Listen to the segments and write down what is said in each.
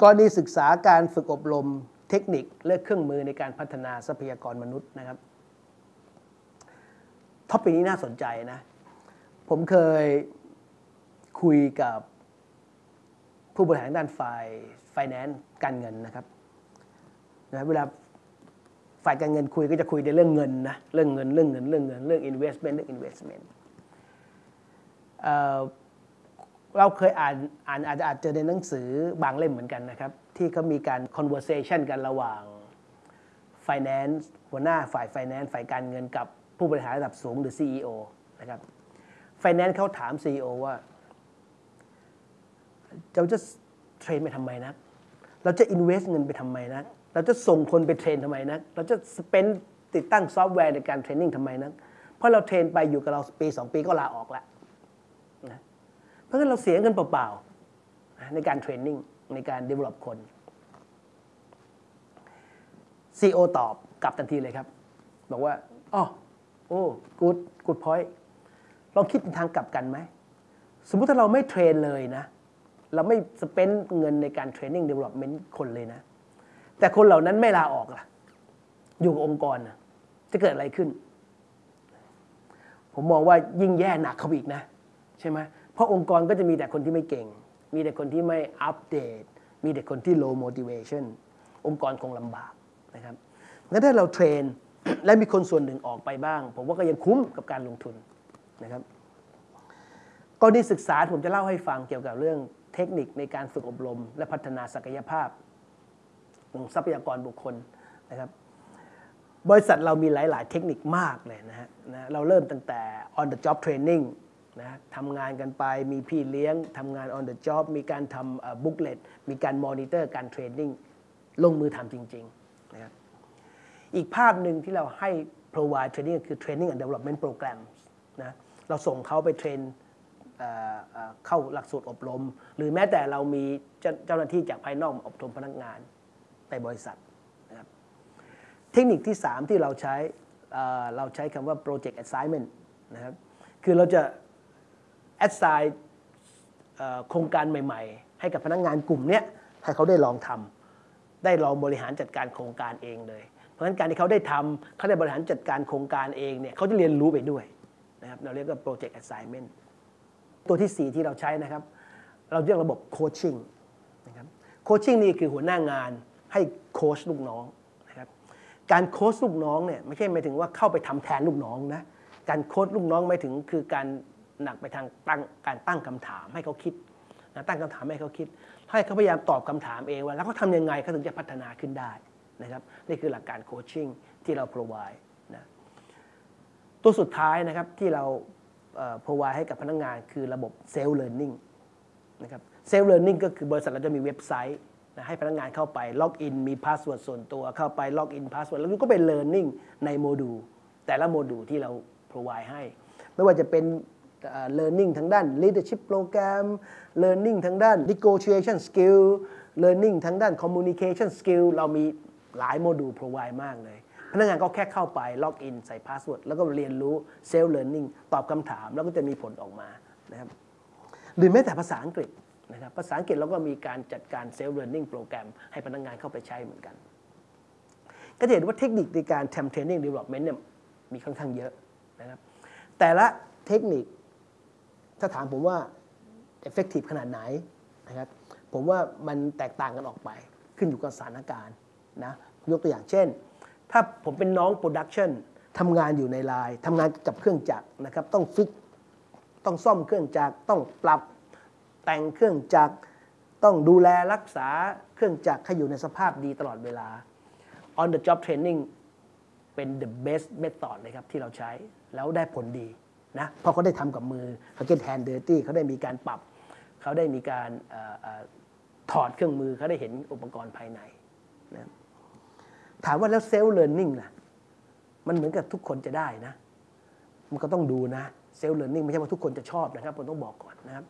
กรณีศึกษาการฝึกอบรมเทคนิคและเครื่องมือในการพัฒนาทรัพยากรมนุษย์นะครับท็อปิกนี้น่าสนใจนะ ผมเคยคุยกับผู้บริหารด้านฝ่าย finance การเงินนะครับนะเวลาฝ่ายการเงินคุยก็จะคุยในเรื่องเงินนะเรื่องเงินเรื่องเงินเรื่องเงินเรื่อง investment เรื่อง investment เราเคยอ่านอ่านอาจจะอาจเจอในหนังสือบางเล่มเหมือนกันนะครับ ที่เขามีการ conversation กันระหว่าง finance หัวหน้าฝ่าย finance ฝ่ายการเงินกับผู้บริหารระดับสูงหรือ CEO นะครับ finance เขาถาม CEO ว่าเราจะเทรนไปทำไมนะเราจะ invest เงินไปทำไมนะเราจะส่งคนไปเทรนทำไมนะเราจะสเปนติดตั้งซอฟต์แวร์ในการเทรนนิ่งทำไมนะเพราะเรา train ไปอยู่กับเราปีสองปีก็ลาออกแล้วนะ เพราะฉะนั้นเราเสียเงินเปล่าๆ ในการ training ในการ develop คน CEO ตอบกลับทันทีเลยครับ บอกว่าอ๋อโอ้ good good point ลองคิดทางกลับกันไหม สมมุติถ้าเราไม่ train เลยนะ เราไม่ spend เงินในการ training development คนเลยนะ แต่คนเหล่านั้นไม่ลาออกล่ะ อยู่กับองค์กรนะจะเกิดอะไรขึ้น ผมมองว่ายิ่งแย่หนักเขาอีกนะ ใช่ไหม เพราะองค์กรก็จะมีแต่คนที่ไม่เก่ง มีแต่คนที่ไม่อัปเดต มีแต่คนที่ low motivation องค์กรคงลำบากนะครับงั้นถ้าเราเทรนและมีคนส่วนหนึ่งออกไปบ้าง ผมว่าก็ยังคุ้มกับการลงทุนนะครับกรณีศึกษาผมจะเล่าให้ฟังเกี่ยวกับเรื่องเทคนิคในการฝึกอบรม และพัฒนาศักยภาพของทรัพยากรบุคคลนะครับบริษัทเรามีหลาย ๆ เทคนิคมากเลยนะฮะนะเราเริ่มตั้งแต่ on the job training นะทำงานกันไปมีพี่เลี้ยงทำงาน on the job มีการทำบุ๊กเลตมีการมอนิเตอร์การเทรนนิ่งลงมือทำจริงๆนะครับอีกภาพหนึ่งที่เราให้ provide training คือ training and development program นะเราส่งเขาไปเทรนเข้าหลักสูตรอบรม หรือแม้แต่เรามีเจ้าหน้าที่จากภายนอกอบรมพนักงานในบริษัทนะครับเทคนิคที่ 3 ที่เราใช้เราใช้คำว่า project assignment นะครับคือเราจะ assign โครงการใหม่ ๆ ให้กับพนักงานกลุ่มนี้ให้เขาได้ลองทำได้ลองบริหารจัดการโครงการเองเลย เพราะฉะนั้นการที่เขาได้ทำเขาได้บริหารจัดการโครงการเองเนี่ยเขาจะเรียนรู้ไปด้วยนะครับเราเรียกว่า project assignment ตัวที่ 4 ที่เราใช้นะครับ เราเรียกระบบโคชชิ่งนะครับโคชชิ่งนี่คือหัวหน้างานให้โคชลูกน้องนะครับการโคชลูกน้องเนี่ยไม่ใช่หมายถึงว่าเข้าไปทำแทนลูกน้องนะการโคชลูกน้องหมายถึงคือการ หนักไปทางตั้งการตั้งคำถามให้เขาคิดนะตั้งคำถามให้เขาคิด ให้เขาพยายามตอบคำถามเองว่า แล้วเขาทำยังไงเขาถึงจะพัฒนาขึ้นได้นะครับนี่คือหลักการโคชชิ่งที่เรา provide นะตัวสุดท้ายนะครับที่เรา provide ให้กับพนักงานคือระบบ self learning นะครับ self learning ก็คือบริษัทเราจะมีเว็บไซต์นะให้พนักงานเข้าไป login มี password ส่วนตัวเข้าไป login password แล้วก็เป็น learning ในโมดูลแต่ละโมดูลที่เรา provide ให้ ไม่ว่าจะเป็น learning ทางด้าน leadership program learning ทางด้าน negotiation skill learning ทางด้าน communication skill เรามีหลาย module provide มากเลย พนักงานก็แค่เข้าไป login ใส่ password แล้วก็เรียนรู้ self learning ตอบคำถามแล้วก็จะมีผลออกมานะครับหรือแม้แต่ภาษาอังกฤษนะครับภาษาอังกฤษเราก็มีการจัดการ self learning program ให้พนักงานเข้าไปใช้เหมือนกัน ก็จะเห็นว่าเทคนิคในการทำ training development เนี่ยมีค่อนข้างเยอะนะครับแต่ละเทคนิค ถ้าถามผมว่า effective ขนาดไหนนะครับผมว่ามันแตกต่างกันออกไป ขึ้นอยู่กับสถานการณ์นะยกตัวอย่างเช่น ถ้าผมเป็นน้องโปรดักชันทำงานอยู่ในไลน์ทำงานกับเครื่องจักรนะครับ ต้องฟิกต้องซ่อมเครื่องจักรต้องปรับแต่งเครื่องจักรต้องดูแลรักษาเครื่องจักรให้อยู่ในสภาพดีตลอดเวลา on the job training เป็น the best method เลยครับที่เราใช้แล้วได้ผลดี นะเพราะเขาได้ทำกับมือเขา get hand dirty เขาได้มีการปรับ เขาได้มีการถอดเครื่องมือเขาได้เห็นอุปกรณ์ภายในนะถามว่าแล้ว self learning ล่ะมันเหมาะกับทุกคนจะได้นะ มันก็ต้องดูนะ self learning ไม่ใช่ว่าทุกคนจะชอบนะครับผมต้องบอกก่อนนะครับ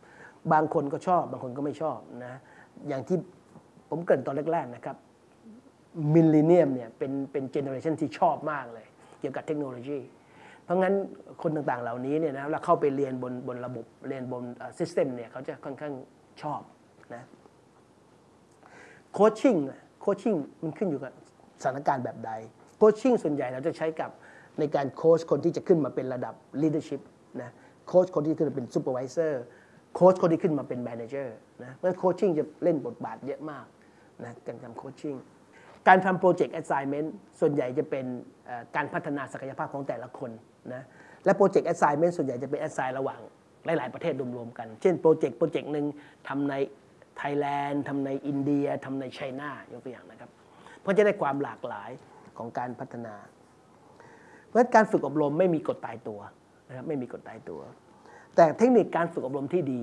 บางคนก็ชอบบางคนก็ไม่ชอบนะอย่างที่ผมเกริ่นตอนแรกๆนะครับmillennium เนี่ยเป็นเป็น generation ที่ชอบมากเลย เกี่ยวกับเทคโนโลยี เพราะงั้นคนต่างๆเหล่านี้เนี่ยนะเราเข้าไปเรียนบนบนระบบเรียนบน system เนี่ยเขาจะค่อนข้างชอบนะ coaching coaching มันขึ้นอยู่กับสถานการณ์แบบใด coaching ส่วนใหญ่เราจะใช้กับในการโค้ชคนที่จะขึ้นมาเป็นระดับ leadership นะโค้ชคนที่ขึ้นมาเป็น supervisor โค้ชคนที่ขึ้นมาเป็น manager นะเพราะ coaching จะเล่นบทบาทเยอะมากนะการทำ coaching การทำ project assignment ส่วนใหญ่จะเป็นการพัฒนาศักยภาพของแต่ละคนนะและ project assignment ส่วนใหญ่จะเป็น assign ระหว่างหลาย ๆ ประเทศรวมๆกัน เช่น project project หนึ่งทำในไทยแลนด์ทำในอินเดียทำใน China ยกตัวอย่างนะครับ เพราะจะได้ความหลากหลายของการพัฒนา เพราะการฝึกอบรมไม่มีกฎตายตัวนะครับไม่มีกฎตายตัว แต่เทคนิคการฝึกอบรมที่ดี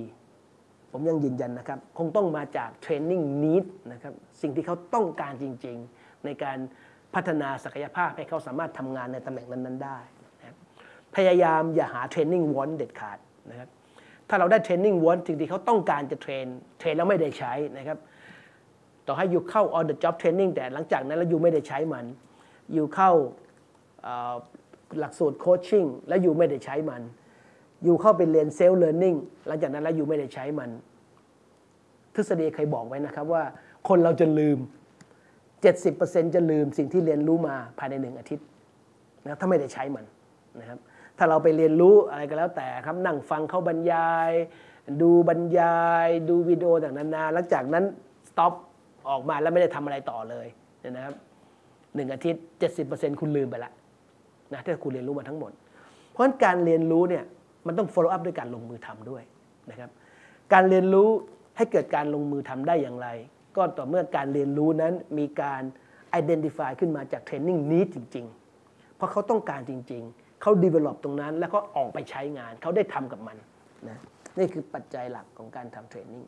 ผมยังยืนยันนะครับ คงต้องมาจาก training need นะครับสิ่งที่เขาต้องการจริง ๆ ในการพัฒนาศักยภาพให้เขาสามารถทำงานในตำแหน่งนั้น ๆ ได้นะครับพยายามอย่าหา training want เด็ดขาดนะครับถ้าเราได้ training want สิ่งที่เขาต้องการจะ train train แล้วไม่ได้ใช้นะครับต่อให้อยู่เข้า on the job training แต่หลังจากนั้นแล้วอยู่ไม่ได้ใช้มัน อยู่เข้าหลักสูตรโคชชิ่งแล้วอยู่ไม่ได้ใช้มัน อยู่เข้าไปเรียนเซลล์เ a ร์นิ่งหลังจากนั้นแล้วอยู่ไม่ได้ใช้มัน ทฤษฎีเคยบอกไว้นะครับว่า คนเราจะลืม 70%จะลืมสิ่งที่เรียนรู้มาภายในหนึ่งอาทิตย์นะถ้าไม่ได้ใช้มันนะครับถ้าเราไปเรียนรู้อะไรก็แล้วแต่ครับนั่งฟังเขาบรรยาย ดูบรรยาย ดูวิดีโอต่างๆนานาหลังจากนั้นสต็อปออกมาแล้วไม่ได้ทำอะไรต่อเลยเนี่ยนะครับหนึ่งอาทิตย์ 70%คุณลืมไปละนะถ้าคุณเรียนรู้มาทั้งหมด เพราะฉะนั้นการเรียนรู้เนี่ย มันต้อง follow up ด้วยการลงมือทำด้วยนะครับ การเรียนรู้ให้เกิดการลงมือทำได้อย่างไร ก็ต่อเมื่อการเรียนรู้นั้นมีการ identify ขึ้นมาจากเทรนนิ่งนี้จริง ๆ เพราะเขาต้องการจริง ๆ เขา develop ตรงนั้น แล้วก็ออกไปใช้งาน เขาได้ทำกับมันนะนี่คือปัจจัยหลักของการทำเทรนนิ่ง